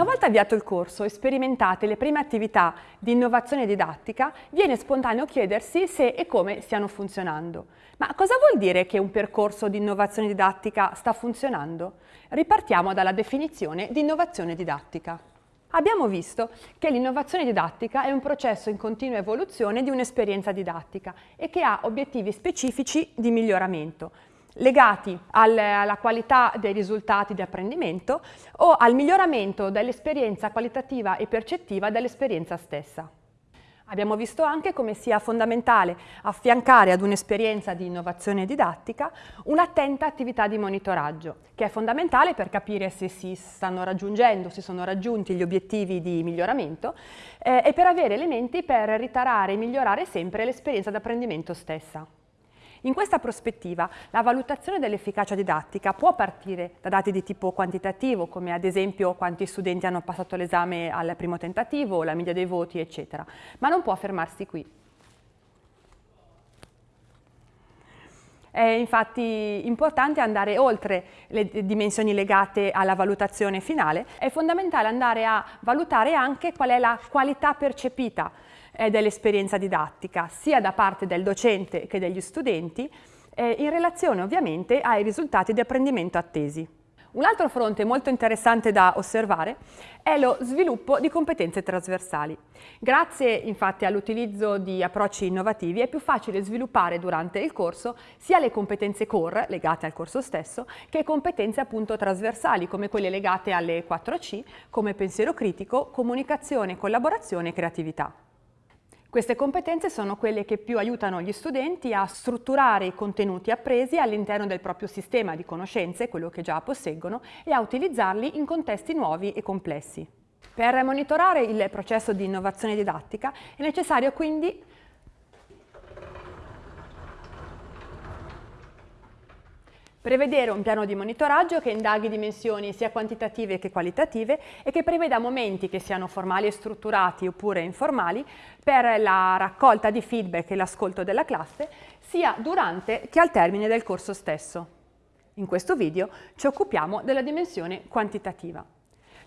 Una volta avviato il corso e sperimentate le prime attività di innovazione didattica, viene spontaneo chiedersi se e come stiano funzionando. Ma cosa vuol dire che un percorso di innovazione didattica sta funzionando? Ripartiamo dalla definizione di innovazione didattica. Abbiamo visto che l'innovazione didattica è un processo in continua evoluzione di un'esperienza didattica e che ha obiettivi specifici di miglioramento, legati al, alla qualità dei risultati di apprendimento o al miglioramento dell'esperienza qualitativa e percettiva dell'esperienza stessa. Abbiamo visto anche come sia fondamentale affiancare ad un'esperienza di innovazione didattica un'attenta attività di monitoraggio, che è fondamentale per capire se si stanno raggiungendo, se sono raggiunti gli obiettivi di miglioramento eh, e per avere elementi per ritarare e migliorare sempre l'esperienza d'apprendimento stessa. In questa prospettiva la valutazione dell'efficacia didattica può partire da dati di tipo quantitativo, come ad esempio quanti studenti hanno passato l'esame al primo tentativo, la media dei voti, eccetera, ma non può fermarsi qui. È infatti importante andare oltre le dimensioni legate alla valutazione finale, è fondamentale andare a valutare anche qual è la qualità percepita eh, dell'esperienza didattica, sia da parte del docente che degli studenti, eh, in relazione ovviamente ai risultati di apprendimento attesi. Un altro fronte molto interessante da osservare è lo sviluppo di competenze trasversali. Grazie infatti all'utilizzo di approcci innovativi è più facile sviluppare durante il corso sia le competenze core legate al corso stesso che competenze appunto trasversali come quelle legate alle 4C come pensiero critico, comunicazione, collaborazione e creatività. Queste competenze sono quelle che più aiutano gli studenti a strutturare i contenuti appresi all'interno del proprio sistema di conoscenze, quello che già posseggono, e a utilizzarli in contesti nuovi e complessi. Per monitorare il processo di innovazione didattica è necessario quindi Prevedere un piano di monitoraggio che indaghi dimensioni sia quantitative che qualitative e che preveda momenti che siano formali e strutturati oppure informali per la raccolta di feedback e l'ascolto della classe sia durante che al termine del corso stesso. In questo video ci occupiamo della dimensione quantitativa.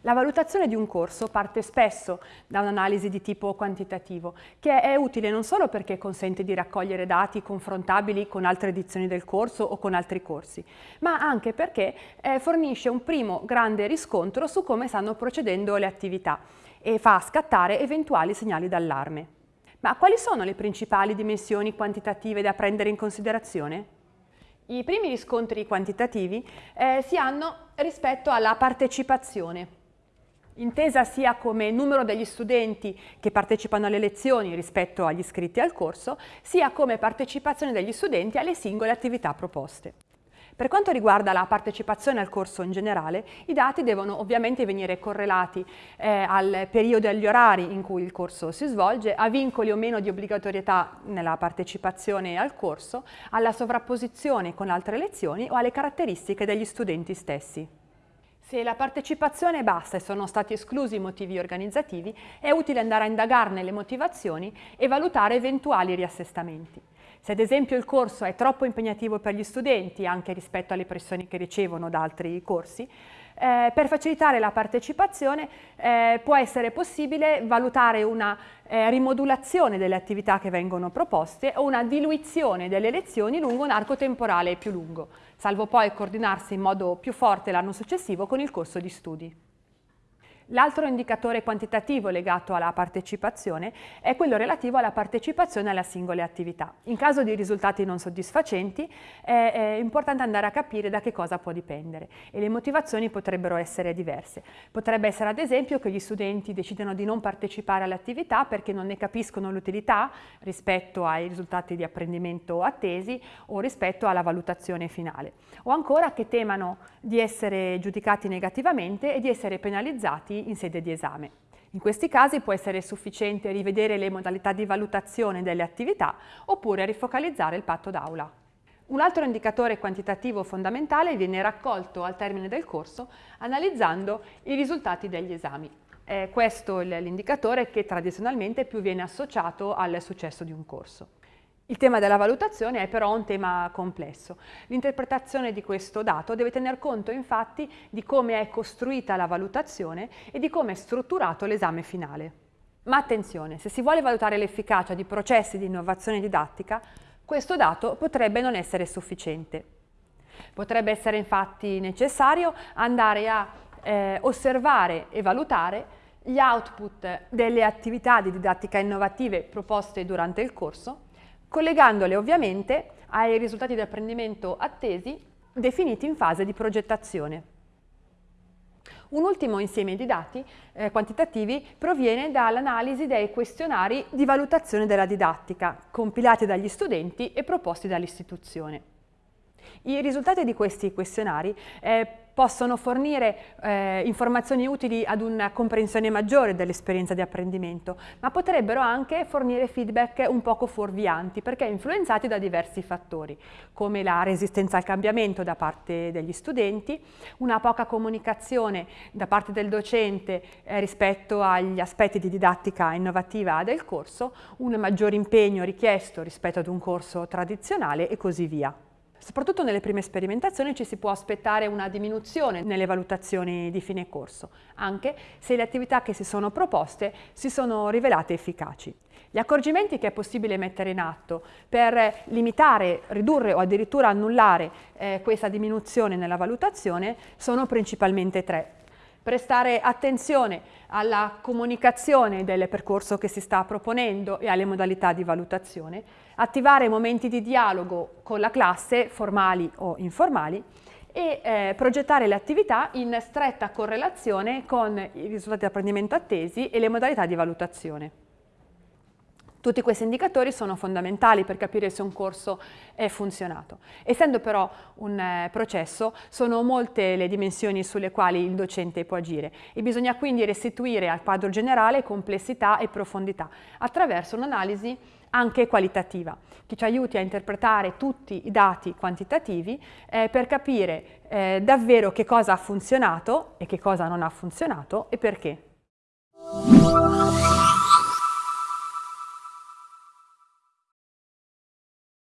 La valutazione di un corso parte spesso da un'analisi di tipo quantitativo, che è utile non solo perché consente di raccogliere dati confrontabili con altre edizioni del corso o con altri corsi, ma anche perché eh, fornisce un primo grande riscontro su come stanno procedendo le attività e fa scattare eventuali segnali d'allarme. Ma quali sono le principali dimensioni quantitative da prendere in considerazione? I primi riscontri quantitativi eh, si hanno rispetto alla partecipazione intesa sia come numero degli studenti che partecipano alle lezioni rispetto agli iscritti al corso, sia come partecipazione degli studenti alle singole attività proposte. Per quanto riguarda la partecipazione al corso in generale, i dati devono ovviamente venire correlati eh, al periodo e agli orari in cui il corso si svolge, a vincoli o meno di obbligatorietà nella partecipazione al corso, alla sovrapposizione con altre lezioni o alle caratteristiche degli studenti stessi. Se la partecipazione è bassa e sono stati esclusi i motivi organizzativi, è utile andare a indagarne le motivazioni e valutare eventuali riassestamenti. Se ad esempio il corso è troppo impegnativo per gli studenti, anche rispetto alle pressioni che ricevono da altri corsi, eh, per facilitare la partecipazione eh, può essere possibile valutare una eh, rimodulazione delle attività che vengono proposte o una diluizione delle lezioni lungo un arco temporale più lungo, salvo poi coordinarsi in modo più forte l'anno successivo con il corso di studi. L'altro indicatore quantitativo legato alla partecipazione è quello relativo alla partecipazione alle singole attività. In caso di risultati non soddisfacenti è, è, importante andare a capire da che cosa può dipendere e le motivazioni potrebbero essere diverse. Potrebbe essere ad esempio che gli studenti decidano di non partecipare alle attività perché non ne capiscono l'utilità rispetto ai risultati di apprendimento attesi o rispetto alla valutazione finale. O ancora che temano di essere giudicati negativamente e di essere penalizzati applicati in sede di esame. In questi casi può essere sufficiente rivedere le modalità di valutazione delle attività oppure rifocalizzare il patto d'aula. Un altro indicatore quantitativo fondamentale viene raccolto al termine del corso analizzando i risultati degli esami. È questo l'indicatore che tradizionalmente più viene associato al successo di un corso. Il tema della valutazione è però un tema complesso. L'interpretazione di questo dato deve tener conto infatti di come è costruita la valutazione e di come è strutturato l'esame finale. Ma attenzione, se si vuole valutare l'efficacia di processi di innovazione didattica, questo dato potrebbe non essere sufficiente. Potrebbe essere infatti necessario andare a eh, osservare e valutare gli output delle attività di didattica innovative proposte durante il corso collegandole ovviamente ai risultati di apprendimento attesi definiti in fase di progettazione. Un ultimo insieme di dati eh, quantitativi proviene dall'analisi dei questionari di valutazione della didattica, compilati dagli studenti e proposti dall'istituzione. I risultati di questi questionari eh, possono fornire eh, informazioni utili ad una comprensione maggiore dell'esperienza di apprendimento, ma potrebbero anche fornire feedback un poco fuorvianti perché influenzati da diversi fattori, come la resistenza al cambiamento da parte degli studenti, una poca comunicazione da parte del docente eh, rispetto agli aspetti di didattica innovativa del corso, un maggior impegno richiesto rispetto ad un corso tradizionale e così via. Soprattutto nelle prime sperimentazioni ci si può aspettare una diminuzione nelle valutazioni di fine corso, anche se le attività che si sono proposte si sono rivelate efficaci. Gli accorgimenti che è possibile mettere in atto per limitare, ridurre o addirittura annullare eh, questa diminuzione nella valutazione sono principalmente tre prestare attenzione alla comunicazione del percorso che si sta proponendo e alle modalità di valutazione, attivare momenti di dialogo con la classe, formali o informali, e eh, progettare le attività in stretta correlazione con i risultati di apprendimento attesi e le modalità di valutazione. Tutti questi indicatori sono fondamentali per capire se un corso è funzionato. Essendo però un eh, processo, sono molte le dimensioni sulle quali il docente può agire e bisogna quindi restituire al quadro generale complessità e profondità attraverso un'analisi anche qualitativa, che ci aiuti a interpretare tutti i dati quantitativi eh, per capire eh, davvero che cosa ha funzionato e che cosa non ha funzionato e perché.